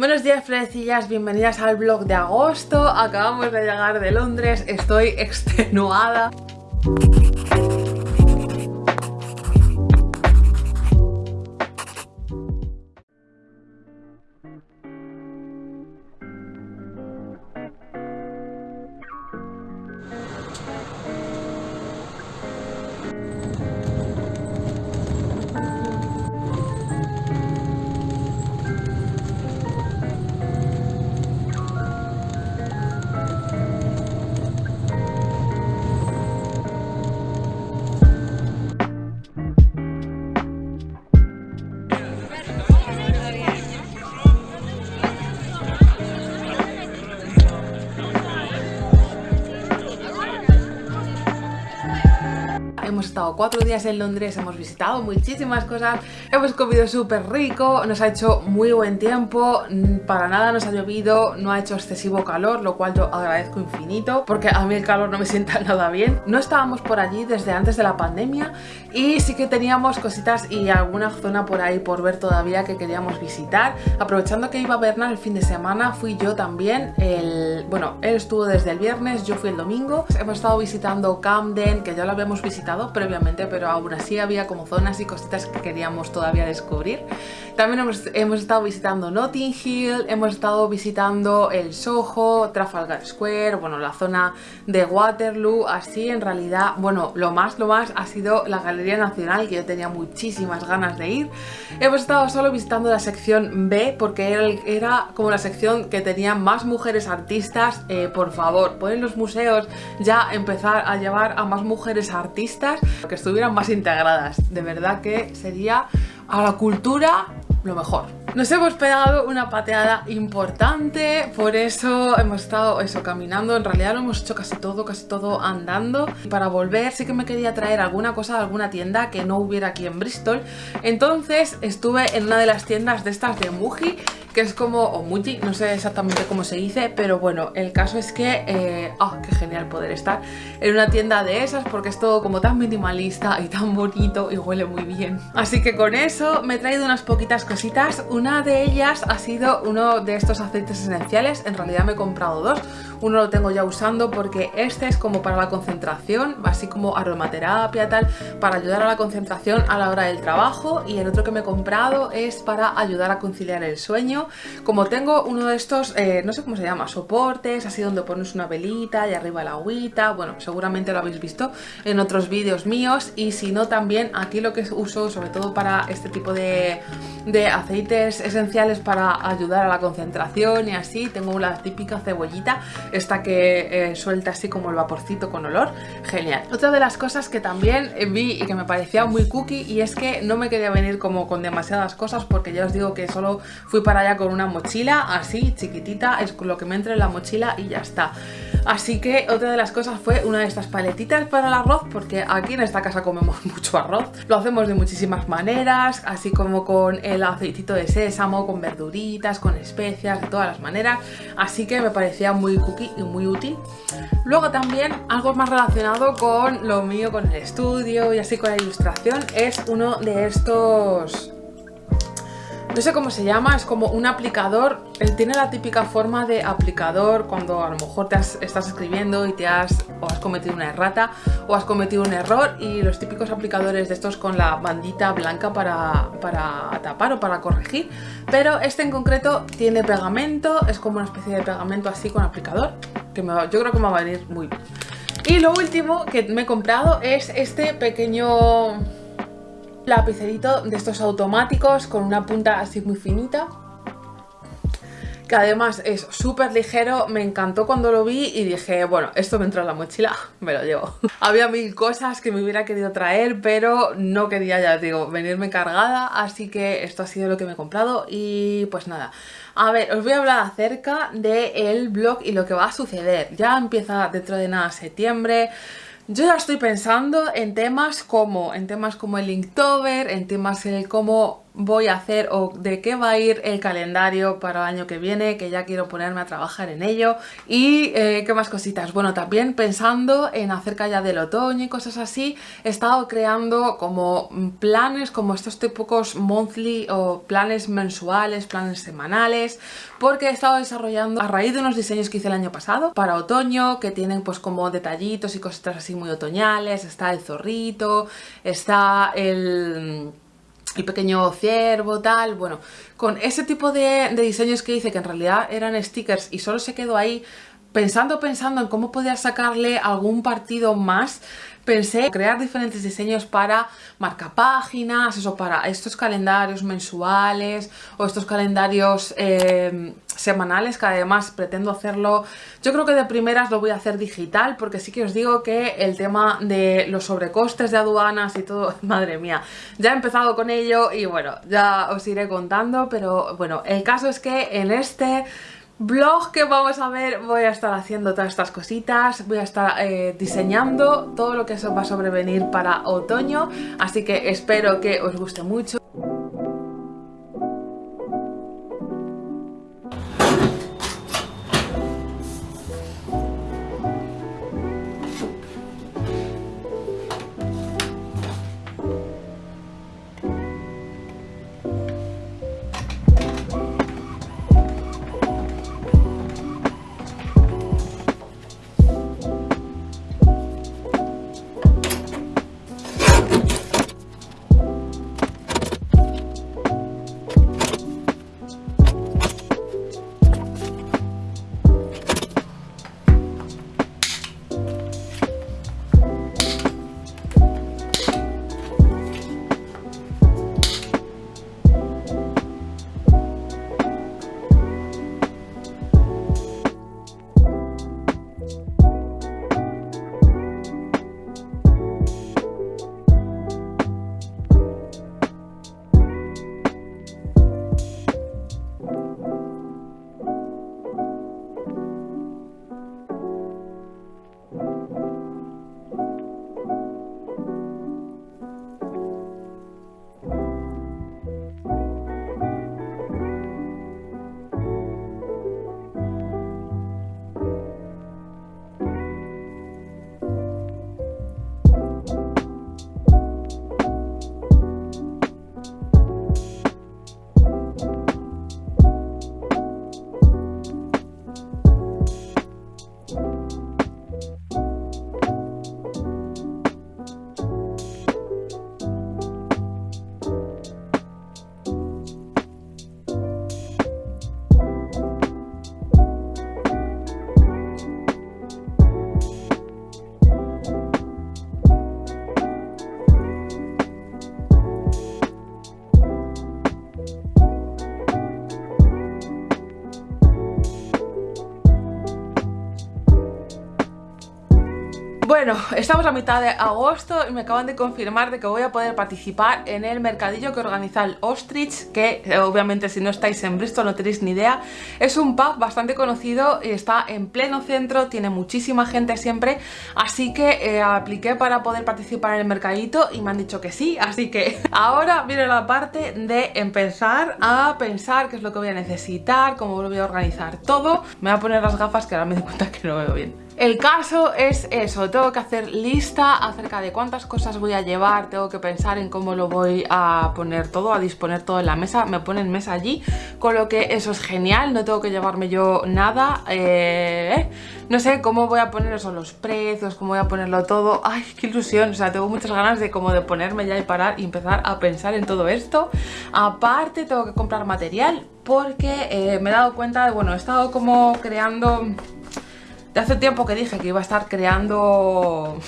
Buenos días florecillas, bienvenidas al vlog de agosto. Acabamos de llegar de Londres, estoy extenuada estado cuatro días en Londres, hemos visitado muchísimas cosas, hemos comido súper rico, nos ha hecho muy buen tiempo, mm, para nada nos ha llovido, no ha hecho excesivo calor, lo cual yo agradezco infinito, porque a mí el calor no me sienta nada bien. No estábamos por allí desde antes de la pandemia y sí que teníamos cositas y alguna zona por ahí por ver todavía que queríamos visitar. Aprovechando que iba a Bernal el fin de semana, fui yo también, bueno, él estuvo desde el viernes, yo fui el domingo, hemos estado visitando Camden, que ya lo habíamos visitado previamente, pero aún así había como zonas y cositas que queríamos todavía descubrir. También hemos, hemos estado visitando Notting Hill, hemos estado visitando el Soho, Trafalgar Square, bueno, la zona de Waterloo, así en realidad, bueno, lo más, lo más ha sido la Galería Nacional, que yo tenía muchísimas ganas de ir. Hemos estado solo visitando la sección B, porque era, como la sección que tenía más mujeres artistas. Eh, por favor, pueden los museos ya empezar a llevar a más mujeres artistas que estuvieran más integradas. De verdad que sería a la cultura lo mejor. Nos hemos pegado una pateada importante, por eso hemos estado eso caminando, en realidad lo hemos hecho casi todo, casi todo andando. Para volver sí que me quería traer alguna cosa de alguna tienda que no hubiera aquí en Bristol, entonces estuve en una de las tiendas de estas de Muji que es como, o Muji, no sé exactamente cómo se dice, pero bueno, el caso es que, eh, ¡ah, qué genial poder estar en una tienda de esas porque es todo como tan minimalista y tan bonito y huele muy bien. Así que con eso me he traído unas poquitas cositas, una de ellas ha sido uno de estos aceites esenciales, en realidad me he comprado dos, uno lo tengo ya usando porque este es como para la concentración, así como aromaterapia tal, para ayudar a la concentración a la hora del trabajo. Y el otro que me he comprado es para ayudar a conciliar el sueño como tengo uno de estos, eh, no sé cómo se llama, soportes, así donde pones una velita y arriba la agüita, bueno, seguramente lo habéis visto en otros vídeos míos y si no también aquí lo que uso sobre todo para este tipo de, aceites esenciales para ayudar a la concentración y así, tengo la típica cebollita, esta que eh, suelta así como el vaporcito con olor, genial. Otra de las cosas que también vi y que me parecía muy cookie y es que no me quería venir como con demasiadas cosas porque ya os digo que solo fui para allá con una mochila así chiquitita, es lo que me entre en la mochila y ya está. Así que otra de las cosas fue una de estas paletitas para el arroz, porque aquí en esta casa comemos mucho arroz. Lo hacemos de muchísimas maneras, así como con el aceitito de sésamo, con verduritas, con especias, de todas las maneras. Así que me parecía muy cookie y muy útil. Luego también algo más relacionado con lo mío, con el estudio y así con la ilustración, es uno de estos no sé cómo se llama, es como un aplicador, él tiene la típica forma de aplicador cuando a lo mejor te estás escribiendo y te has, o has cometido una errata o has cometido un error y los típicos aplicadores de estos con la bandita blanca para, para tapar o para corregir, pero este en concreto tiene pegamento, es como una especie de pegamento así con aplicador, que yo creo que me va a venir muy bien. Y lo último que me he comprado es este pequeño lapicerito de estos automáticos con una punta así muy finita que además es súper ligero, me encantó cuando lo vi y dije, bueno, esto me entra en la mochila, me lo llevo. Había mil cosas que me hubiera querido traer, pero no quería, ya digo, venirme cargada, así que esto ha sido lo que me he comprado y pues nada. A ver, os voy a hablar acerca del blog y lo que va a suceder. Ya empieza dentro de nada septiembre, yo ya estoy pensando en temas como, en temas como el Inktober, en temas en el cómo voy a hacer o de qué va a ir el calendario para el año que viene, que ya quiero ponerme a trabajar en ello. Y eh, qué más cositas. Bueno, también pensando en acerca ya del otoño y cosas así, he estado creando como planes, como estos típicos monthly o planes mensuales, planes semanales, porque he estado desarrollando a raíz de unos diseños que hice el año pasado para otoño, que tienen pues como detallitos y cositas así muy otoñales, está el zorrito, está el el pequeño ciervo, tal, bueno, con ese tipo de, diseños que hice que en realidad eran stickers y solo se quedó ahí pensando, pensando en cómo podía sacarle algún partido más, pensé crear diferentes diseños para marcapáginas, eso para estos calendarios mensuales o estos calendarios eh, semanales que además pretendo hacerlo, yo creo que de primeras lo voy a hacer digital porque sí que os digo que el tema de los sobrecostes de aduanas y todo, madre mía, ya he empezado con ello y bueno, ya os iré contando, pero bueno, el caso es que en este blog que vamos a ver voy a estar haciendo todas estas cositas, voy a estar eh, diseñando todo lo que eso va a sobrevenir para otoño, así que espero que os guste mucho. Bueno, estamos a mitad de agosto y me acaban de confirmar de que voy a poder participar en el mercadillo que organiza el Ostrich, que eh, obviamente si no estáis en Bristol no tenéis ni idea. Es un pub bastante conocido y está en pleno centro, tiene muchísima gente siempre, así que eh, apliqué para poder participar en el mercadito y me han dicho que sí, así que ahora viene la parte de empezar a pensar qué es lo que voy a necesitar, cómo lo voy a organizar todo. Me voy a poner las gafas que ahora me doy cuenta que no veo bien. El caso es eso, tengo que hacer lista acerca de cuántas cosas voy a llevar, tengo que pensar en cómo lo voy a poner todo, a disponer todo en la mesa, me ponen mesa allí, con lo que eso es genial, no tengo que llevarme yo nada, eh, no sé cómo voy a poner eso, los precios, cómo voy a ponerlo todo, ay, qué ilusión, o sea, tengo muchas ganas de como de ponerme ya y parar y empezar a pensar en todo esto, aparte tengo que comprar material porque eh, me he dado cuenta, de, bueno, he estado como creando de hace tiempo que dije que iba a estar creando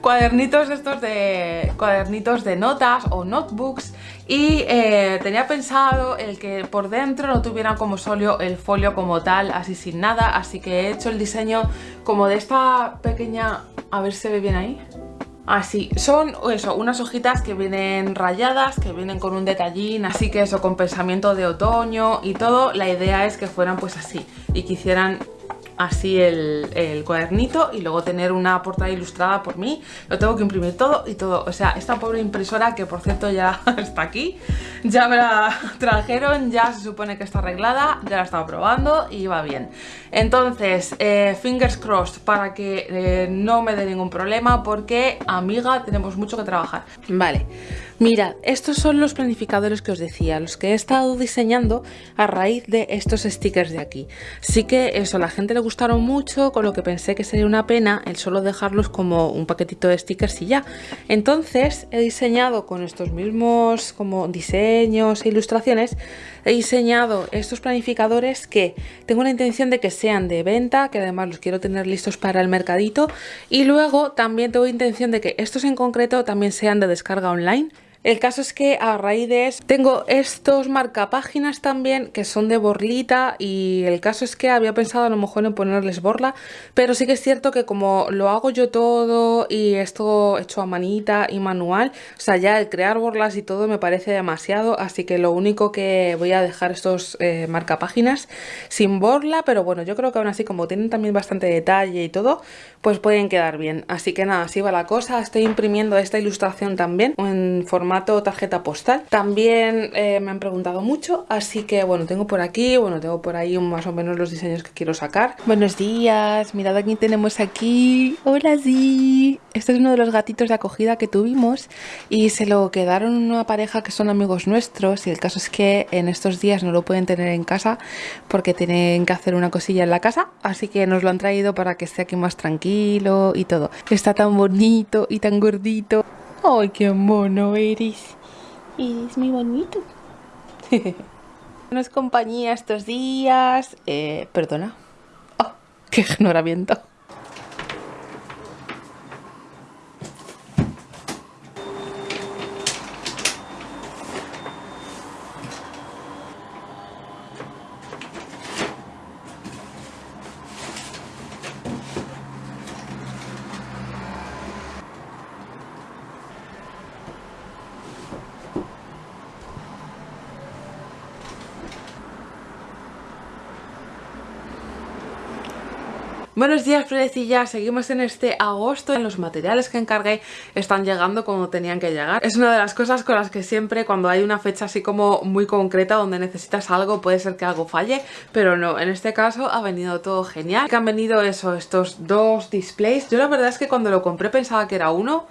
cuadernitos estos de cuadernitos de notas o notebooks y eh, tenía pensado el que por dentro no tuviera como solio el folio como tal, así sin nada, así que he hecho el diseño como de esta pequeña, a ver se ve bien ahí, Así, son eso, unas hojitas que vienen rayadas, que vienen con un detallín, así que eso, con pensamiento de otoño y todo, la idea es que fueran pues así y que hicieran así el, el, cuadernito y luego tener una portada ilustrada por mí. Lo tengo que imprimir todo y todo. O sea, esta pobre impresora, que por cierto ya está aquí, ya me la trajeron, ya se supone que está arreglada, ya la he estado probando y va bien. Entonces, eh, fingers crossed para que eh, no me dé ningún problema porque, amiga, tenemos mucho que trabajar. Vale. Mirad, estos son los planificadores que os decía, los que he estado diseñando a raíz de estos stickers de aquí. Sí que eso, a la gente le gustaron mucho, con lo que pensé que sería una pena el solo dejarlos como un paquetito de stickers y ya. Entonces he diseñado con estos mismos como diseños e ilustraciones, he diseñado estos planificadores que tengo la intención de que sean de venta, que además los quiero tener listos para el mercadito y luego también tengo intención de que estos en concreto también sean de descarga online el caso es que a raíz de tengo estos marcapáginas también que son de borlita y el caso es que había pensado a lo mejor en ponerles borla, pero sí que es cierto que como lo hago yo todo y esto hecho a manita y manual, o sea ya el crear borlas y todo me parece demasiado, así que lo único que voy a dejar estos eh, marcapáginas sin borla, pero bueno, yo creo que aún así como tienen también bastante detalle y todo, pues pueden quedar bien. Así que nada, así va la cosa, estoy imprimiendo esta ilustración también en formato tarjeta postal. También eh, me han preguntado mucho, así que bueno, tengo por aquí, bueno, tengo por ahí más o menos los diseños que quiero sacar. Buenos días, mirad aquí tenemos aquí. Hola, sí. Este es uno de los gatitos de acogida que tuvimos y se lo quedaron una pareja que son amigos nuestros y el caso es que en estos días no lo pueden tener en casa porque tienen que hacer una cosilla en la casa, así que nos lo han traído para que esté aquí más tranquilo y todo. Está tan bonito y tan gordito. ¡Ay, qué mono eres! Eres muy bonito. Nos compañía estos días. Eh, perdona. ¡Oh, qué ignoramiento! Buenos días Fredecillas, seguimos en este agosto. Los materiales que encargué están llegando como tenían que llegar. Es una de las cosas con las que siempre cuando hay una fecha así como muy concreta donde necesitas algo puede ser que algo falle pero no, en este caso ha venido todo genial. Que han venido eso, estos dos displays. Yo la verdad es que cuando lo compré pensaba que era uno.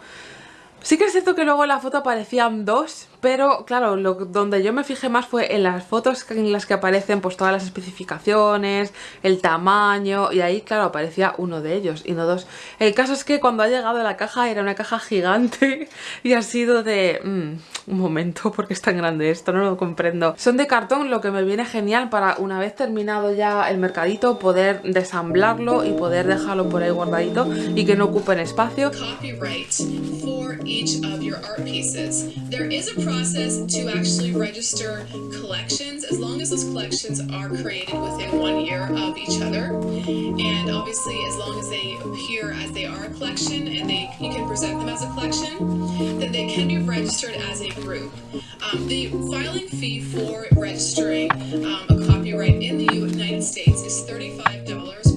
Sí que es cierto que luego en la foto aparecían dos, pero claro, donde yo me fijé más fue en las fotos en las que aparecen pues todas las especificaciones, el tamaño y ahí claro aparecía uno de ellos y no dos. El caso es que cuando ha llegado la caja era una caja gigante y ha sido de... Mm, un momento, porque es tan grande esto? No lo comprendo. Son de cartón, lo que me viene genial para una vez terminado ya el mercadito poder desamblarlo y poder dejarlo por ahí guardadito y que no ocupen espacio. Process to actually register collections as long as those collections are created within one year of each other. And obviously as long as they appear as they are a collection and they you can present them as a collection, then they can be registered as a group. Um, the filing fee for registering um, a copyright in the United States is $35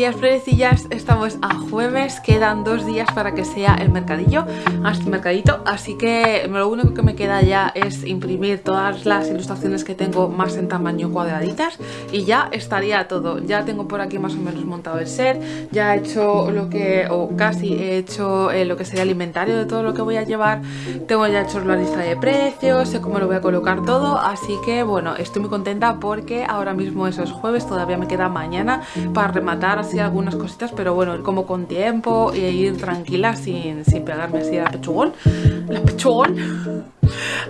días florecillas, estamos a jueves, quedan dos días para que sea el mercadillo, el mercadito, así que lo único que me queda ya es imprimir todas las ilustraciones que tengo más en tamaño cuadraditas y ya estaría todo, ya tengo por aquí más o menos montado el set, ya he hecho lo que, o casi he hecho eh, lo que sería el inventario de todo lo que voy a llevar, tengo ya hecho la lista de precios, sé cómo lo voy a colocar todo, así que bueno, estoy muy contenta porque ahora mismo eso es jueves, todavía me queda mañana para rematar algunas cositas, pero bueno, como con tiempo y ir tranquila sin, sin pegarme así a pechugón. La pechugón.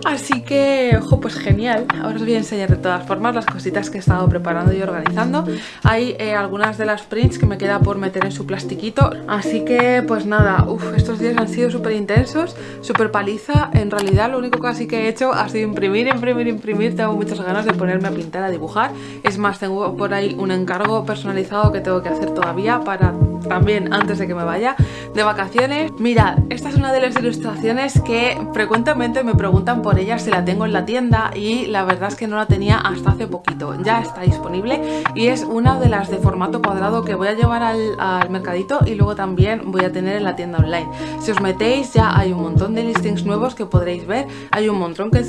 Así que, ojo, pues genial. Ahora os voy a enseñar de todas formas las cositas que he estado preparando y organizando. Hay eh, algunas de las prints que me queda por meter en su plastiquito. Así que, pues nada, uf, estos días han sido súper intensos, súper paliza. En realidad lo único que que he hecho ha sido imprimir, imprimir, imprimir. Tengo muchas ganas de ponerme a pintar, a dibujar. Es más, tengo por ahí un encargo personalizado que tengo que hacer todavía para también antes de que me vaya de vacaciones. Mirad, esta es una de las ilustraciones que frecuentemente me preguntan por ella si la tengo en la tienda y la verdad es que no la tenía hasta hace poquito. Ya está disponible y es una de las de formato cuadrado que voy a llevar al, al mercadito y luego también voy a tener en la tienda online. Si os metéis ya hay un montón de listings nuevos que podréis ver. Hay un montón que.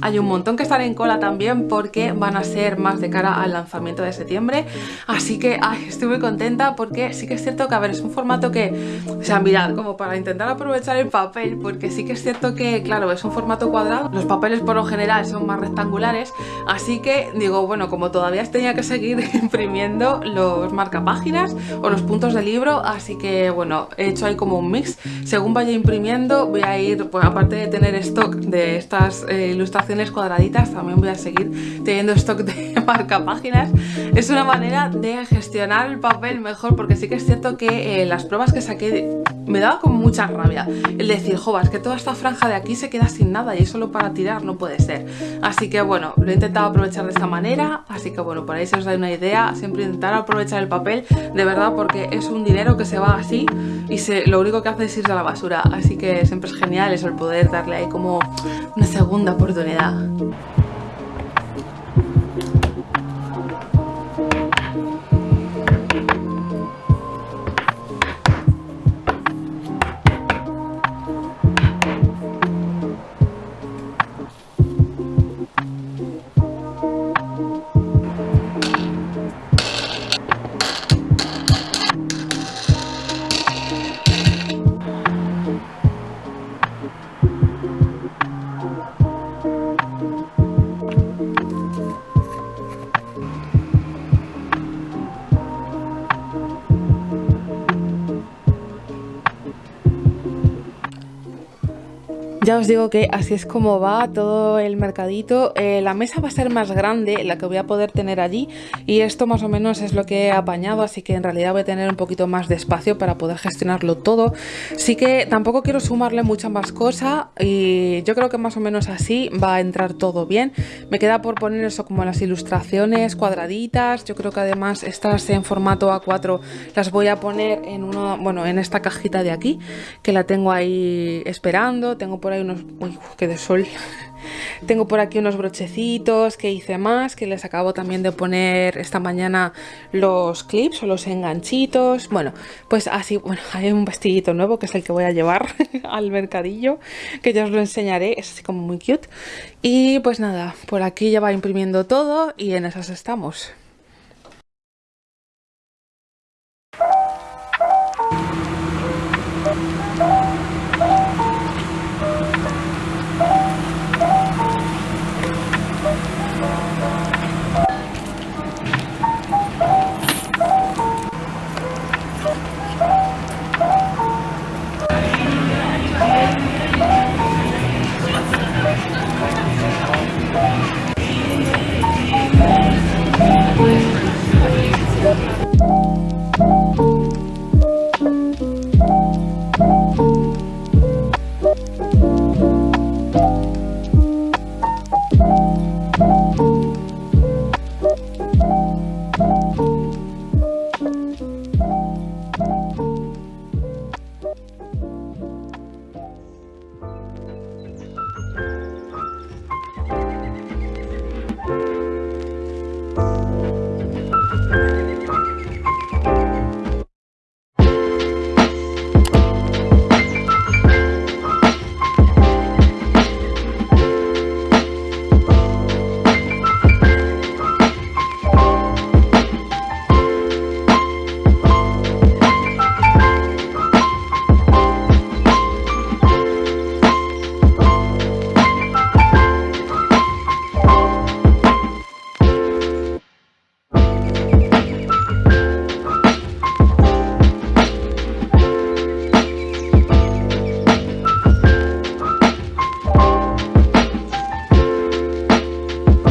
Hay un montón que están en cola también porque van a ser más de cara al lanzamiento de septiembre. Así que ay, estoy muy contenta porque sí que es cierto que, es un formato que, o sea, mirad, como para intentar aprovechar el papel, porque sí que es cierto que, claro, es un formato cuadrado. Los papeles por lo general son más rectangulares. Así que digo, bueno, como todavía tenía que seguir imprimiendo los marcapáginas o los puntos del libro, así que, bueno, he hecho ahí como un mix. Según vaya imprimiendo, voy a ir, pues aparte de tener stock de estas eh, ilustraciones cuadraditas, también voy a seguir teniendo stock de marcapáginas. Es una manera de gestionar el papel mejor, porque sí que es cierto que eh, las pruebas que saqué me daba como mucha rabia el decir, jovas, es que toda esta franja de aquí se queda sin nada y es solo para tirar no puede ser. Así que bueno, lo he intentado aprovechar de esta manera, así que bueno, por ahí se os da una idea, siempre intentar aprovechar el papel, de verdad, porque es un dinero que se va así y lo único que hace es irse a la basura, así que siempre es genial eso, el poder darle ahí como una segunda oportunidad. Ya os digo que así es como va todo el mercadito. Eh, la mesa va a ser más grande, la que voy a poder tener allí. Y esto más o menos es lo que he apañado, así que en realidad voy a tener un poquito más de espacio para poder gestionarlo todo. Sí que tampoco quiero sumarle mucha más cosa y yo creo que más o menos así va a entrar todo bien. Me queda por poner eso como las ilustraciones cuadraditas. Yo creo que además estas en formato A4 las voy a poner en, uno, bueno, en esta cajita de aquí, que la tengo ahí esperando. Tengo por unos... Uy, de sol. Tengo por aquí unos brochecitos que hice más, que les acabo también de poner esta mañana los clips o los enganchitos. Bueno, pues así, bueno, hay un vestidito nuevo que es el que voy a llevar al mercadillo, que ya os lo enseñaré, es así como muy cute. Y pues nada, por aquí ya va imprimiendo todo y en esas estamos.